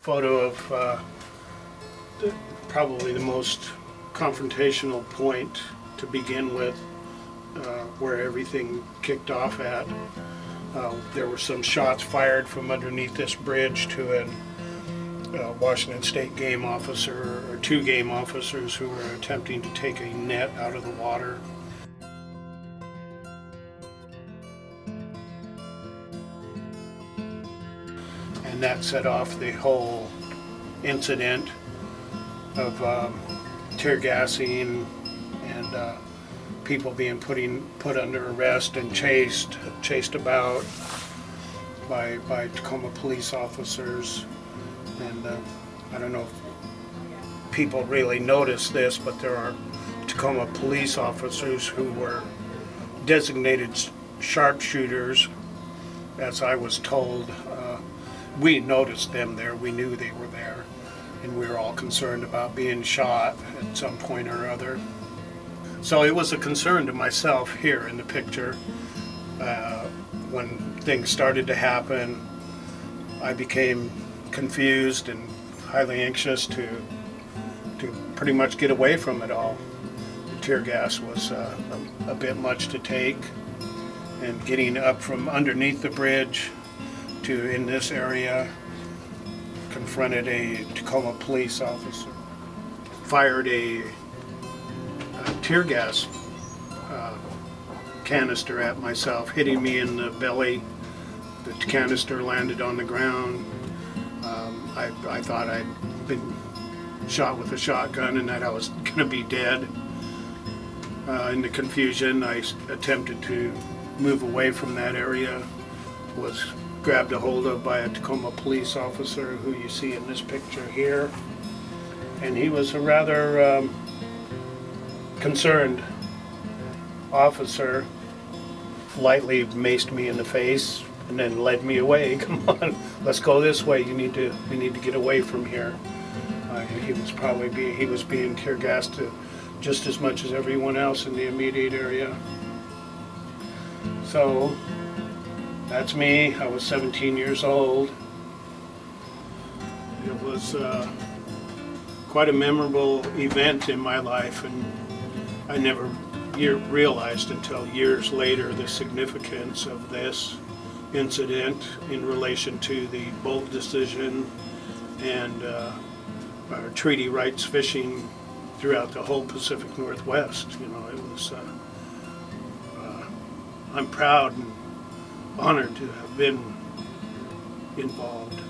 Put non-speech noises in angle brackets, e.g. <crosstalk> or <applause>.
Photo of uh, the- probably the most confrontational point to begin with, uh, where everything kicked off at. Uh, There were some shots fired from underneath this bridge to an uh, Washington State game officer, or two game officers who were attempting to take a net out of the water. And that set off the whole incident of um, tear gassing and uh, people being putting, put under arrest and chased, chased about by, by Tacoma police officers. And uh, I don't know if people really notice this, but there are Tacoma police officers who were designated sharpshooters, as I was told. We noticed them there, we knew they were there, and we were all concerned about being shot at some point or other. So it was a concern to myself here in the picture. Uh, when things started to happen, I became confused and highly anxious to to pretty much get away from it all. The tear gas was uh, a, a bit much to take, and getting up from underneath the bridge to in this area, confronted a Tacoma police officer, fired a, a tear gas uh, canister at myself, hitting me in the belly. The canister landed on the ground. Um, I, I thought I'd been shot with a shotgun and that I was <laughs> going to be dead. Uh, in the confusion, I attempted to move away from that area, was grabbed a hold of by a Tacoma police officer who you see in this picture here. And he was a rather um, concerned officer, lightly maced me in the face and then led me away. <laughs> Come on, let's go this way. You need to, we need to get away from here. Uh, he was probably being, he was being tear gassed to just as much as everyone else in the immediate area. So, that's me. I was 17 years old. It was uh, quite a memorable event in my life, and I never realized until years later the significance of this incident in relation to the Boldt decision and uh, our treaty rights fishing throughout the whole Pacific Northwest. You know, it was. Uh, uh, I'm proud and honored to have been involved.